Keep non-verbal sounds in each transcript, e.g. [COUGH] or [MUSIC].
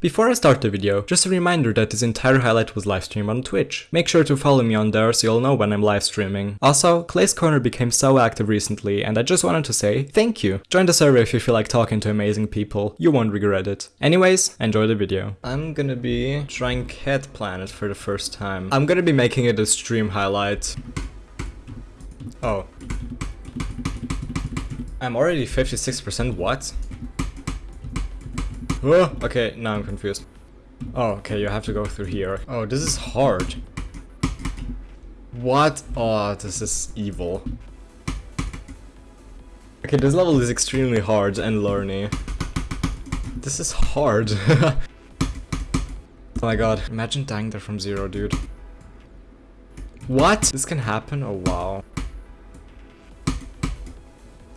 Before I start the video, just a reminder that this entire highlight was live streamed on Twitch. Make sure to follow me on there so you'll know when I'm live streaming. Also, Clay's Corner became so active recently and I just wanted to say thank you. Join the server if you feel like talking to amazing people, you won't regret it. Anyways, enjoy the video. I'm gonna be trying Cat Planet for the first time. I'm gonna be making it a stream highlight. Oh. I'm already 56% what? Oh, okay, now I'm confused. Oh, okay, you have to go through here. Oh, this is hard. What? Oh, this is evil. Okay, this level is extremely hard and learny. This is hard. [LAUGHS] oh my god, imagine dying there from zero, dude. What? This can happen? Oh wow.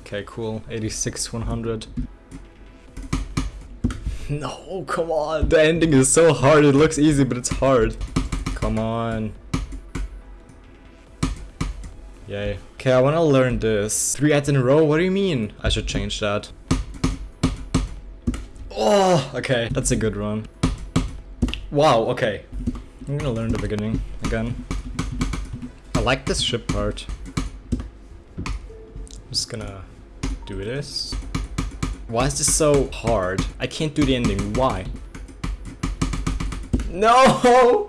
Okay, cool. 86, 100. [LAUGHS] No, come on. The ending is so hard. It looks easy, but it's hard. Come on. Yay. Okay, I want to learn this. Three ads in a row? What do you mean? I should change that. Oh, okay. That's a good run. Wow, okay. I'm gonna learn the beginning again. I like this ship part. I'm just gonna do this. Why is this so hard? I can't do the ending. Why? [LAUGHS] No!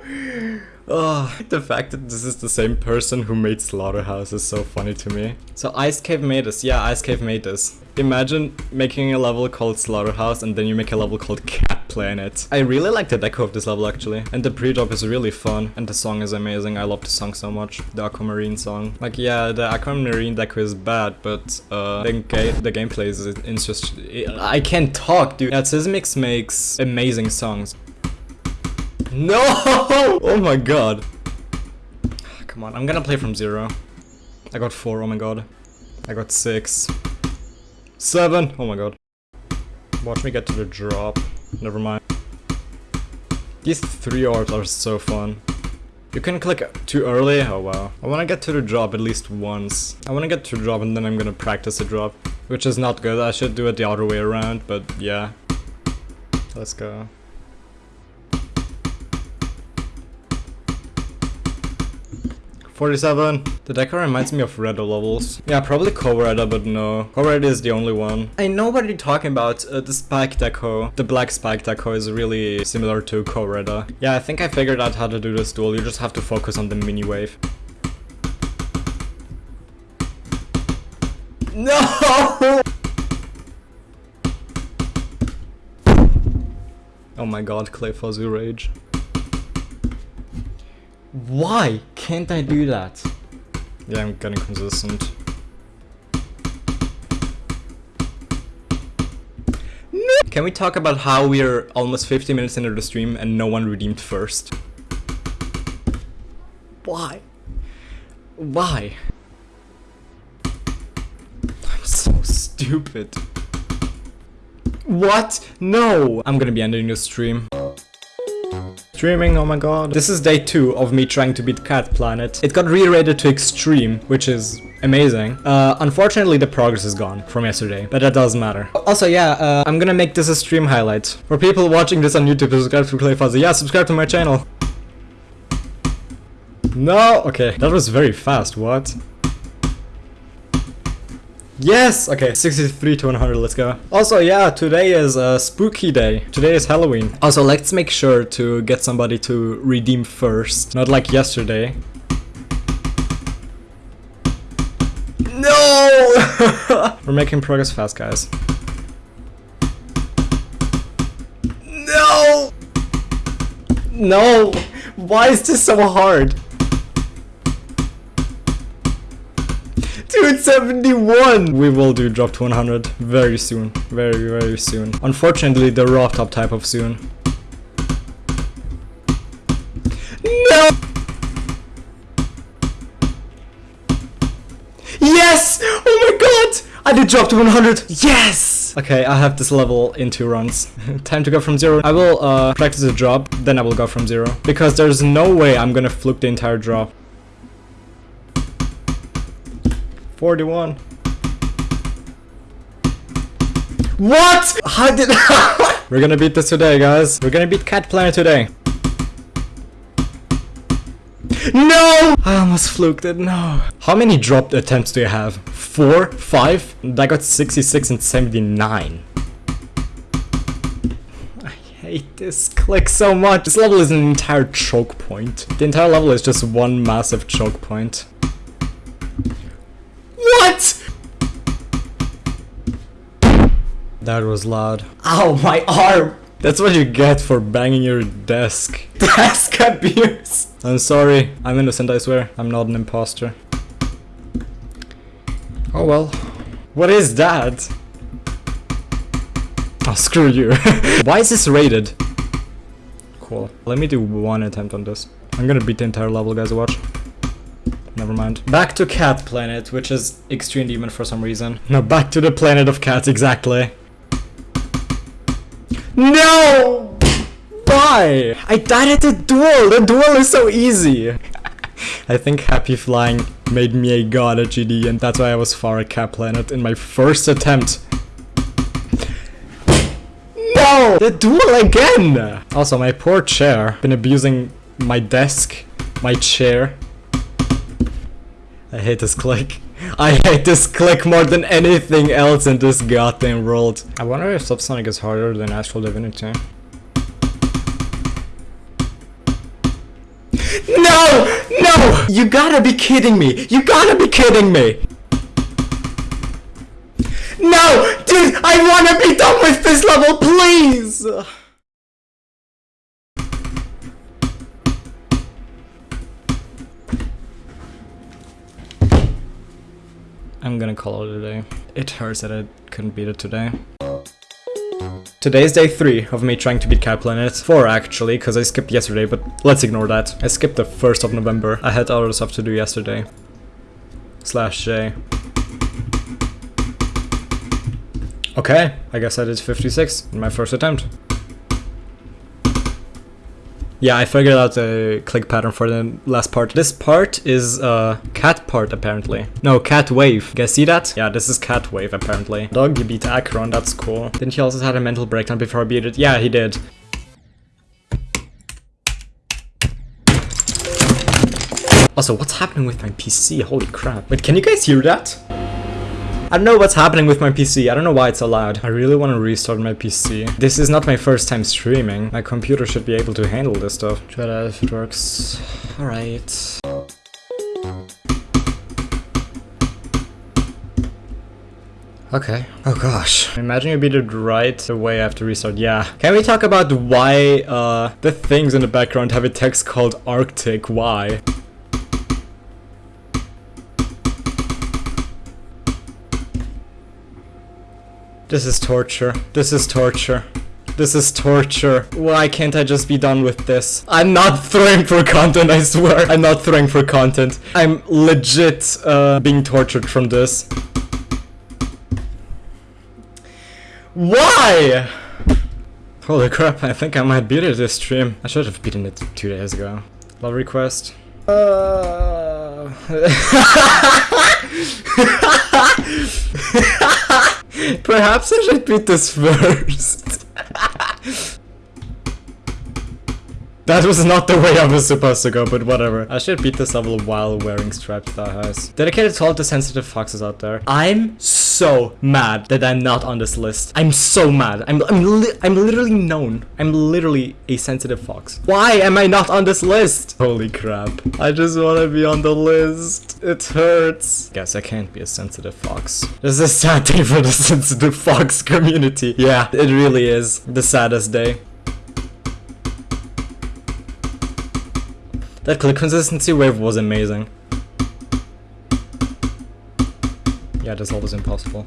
Ugh, the fact that this is the same person who made Slaughterhouse is so funny to me. So Ice Cave made this. Yeah, Ice Cave made this. Imagine making a level called Slaughterhouse and then you make a level called Cat Planet. I really like the deco of this level actually. And the pre-drop is really fun. And the song is amazing. I love the song so much. The Aquamarine song. Like yeah, the Aquamarine deco is bad, but uh, the, ga the gameplay is it's just... I can't talk, dude. Yeah, Sysmix makes amazing songs. [LAUGHS] No! Oh my god. Come on, I'm gonna play from zero. I got four, oh my god. I got six. Seven! Oh my god. Watch me get to the drop. Never mind. These three orbs are so fun. You can click too early? Oh wow. I wanna get to the drop at least once. I wanna get to the drop and then I'm gonna practice the drop. Which is not good, I should do it the other way around, but yeah. Let's go. 47. The deco reminds me of Reda levels. Yeah, probably Kovreda, but no. Kovreda is the only one. I know what you're talking about. Uh, the spike deco, the black spike deco is really similar to Kovreda. Yeah, I think I figured out how to do this duel. You just have to focus on the mini wave. No! [LAUGHS] Oh my god, Clay Fuzzy Rage. Why can't I do that? Yeah, I'm getting consistent. No. Can we talk about how we're almost 50 minutes into the stream and no one redeemed first? Why? Why? I'm so stupid. What? No! I'm gonna be ending the stream streaming, oh my god. This is day 2 of me trying to beat Cat Planet. It got re-rated to extreme, which is amazing. Uh, unfortunately, the progress is gone from yesterday, but that doesn't matter. Also, yeah, uh, I'm gonna make this a stream highlight. For people watching this on YouTube, subscribe to Clay Fuzzy. Yeah, subscribe to my channel. No! Okay, that was very fast, what? Yes! Okay, 63 to 100, let's go. Also, yeah, today is a spooky day. Today is Halloween. Also, let's make sure to get somebody to redeem first. Not like yesterday. No! [LAUGHS] We're making progress fast, guys. No! No! Why is this so hard? Dude, 71! We will do drop to 100 very soon. Very, very soon. Unfortunately, the raw top type of soon. No! Yes! Oh my god! I did drop to 100! Yes! Okay, I have this level in two runs. [LAUGHS] Time to go from zero. I will uh, practice a drop, then I will go from zero. Because there's no way I'm gonna fluke the entire drop. 41. What? How did [LAUGHS] We're gonna beat this today, guys. We're gonna beat Cat Planet today. No! I almost fluked it, no. How many dropped attempts do you have? Four? Five? I got 66 and 79. I hate this click so much. This level is an entire choke point. The entire level is just one massive choke point. What? That was loud. Ow, my arm! That's what you get for banging your desk. [LAUGHS] Desk abuse! I'm sorry. I'm innocent, I swear. I'm not an imposter. Oh well. What is that? Oh, screw you. [LAUGHS] Why is this rated? Cool. Let me do one attempt on this. I'm gonna beat the entire level, guys, watch. Never mind. Back to Cat Planet, which is Extreme Demon for some reason. No, back to the planet of cats, exactly. No! Why? I died at the duel! The duel is so easy! I think Happy Flying made me a god at GD and that's why I was far at Cat Planet in my first attempt. No! The duel again! Also, my poor chair. Been abusing my desk, my chair. I hate this click. [LAUGHS] I hate this click more than anything else in this goddamn world. I wonder if Subsonic is harder than Astral Divinity. No! No! You gotta be kidding me! You gotta be kidding me! No! Dude, I wanna be done with this level, please! I'm gonna call it a day. It hurts that I couldn't beat it today. Today is day 3 of me trying to beat Cat Planet. 4 actually, because I skipped yesterday, but let's ignore that. I skipped the 1st of November. I had other stuff to do yesterday. Slash J. Okay, I guess I did 56 in my first attempt. Yeah, I figured out the click pattern for the last part. This part is uh, cat part apparently. No, cat wave. You guys see that? Yeah, this is cat wave apparently. Dog, you beat Acheron, that's cool. Didn't he also had a mental breakdown before I beat it? Yeah, he did. Also, what's happening with my PC? Holy crap. Wait, can you guys hear that? I don't know what's happening with my PC, I don't know why it's so loud. I really want to restart my PC. This is not my first time streaming. My computer should be able to handle this stuff. Try that if it works. Alright. Okay. Oh gosh. Imagine you beat it right away after restart. Yeah. Can we talk about why uh, the things in the background have a text called Arctic? Why? This is torture. This is torture. This is torture. Why can't I just be done with this? I'm not throwing for content, I swear. I'm not throwing for content. I'm legit uh, being tortured from this. Why? Holy crap, I think I might beat it this stream. I should have beaten it two days ago. Love request. Uh... [LAUGHS] Perhaps I should beat this first. That was not the way I was supposed to go, but whatever. I should beat this level while wearing striped thigh. Dedicated to all the sensitive foxes out there. I'm so mad that I'm not on this list. I'm so mad. I'm I'm, li I'm literally known. I'm literally a sensitive fox. Why am I not on this list? Holy crap. I just want to be on the list. It hurts. Guess I can't be a sensitive fox. This is a sad day for the [LAUGHS] sensitive fox community. Yeah, it really is. The saddest day. That click consistency wave was amazing. Yeah, this level was impossible.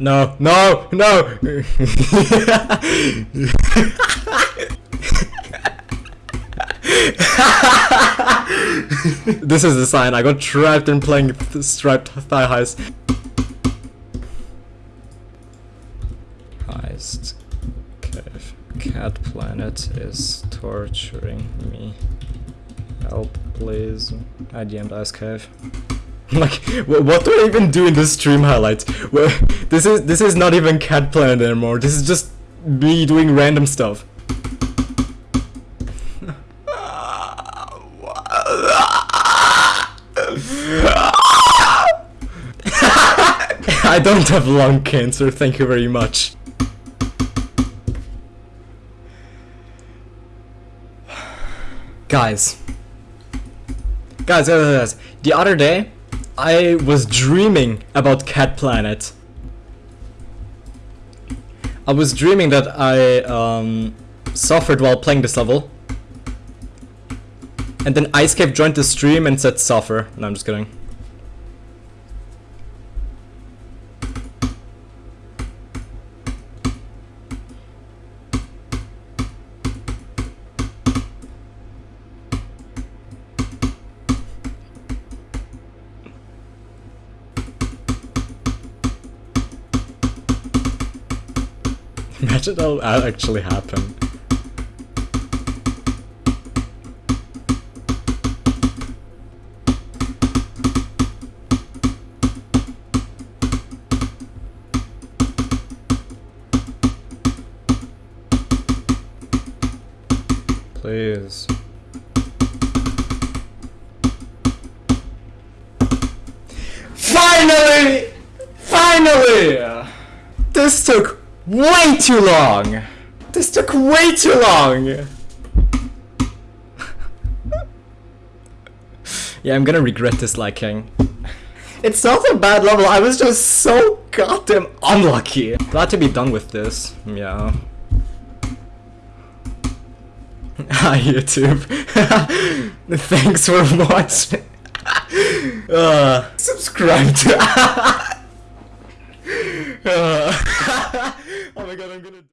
No, no, no! [LAUGHS] this is the sign. I got trapped in playing striped thigh highs. Heist. Cave. Cat Planet is torturing me. Help, please. I DM'd Ice Cave. like, what do I even do in this stream highlight? Well, this is this is not even Cat Planet anymore. This is just me doing random stuff. [LAUGHS] I don't have lung cancer, thank you very much. [SIGHS] Guys. Guys, guys, guys, the other day, I was dreaming about Cat Planet. I was dreaming that I um, suffered while playing this level. And then Icecave joined the stream and said suffer. No, I'm just kidding. [LAUGHS] Imagine that'll actually happen. Please. Finally! Finally! This took way too long! This took way too long! yeah, I'm gonna regret disliking. It's not a bad level, I was just so goddamn unlucky. Glad to be done with this, yeah. [LAUGHS] Hi YouTube. [LAUGHS] Thanks for watching. [LAUGHS] uh, subscribe to... uh, oh my god, I'm gonna...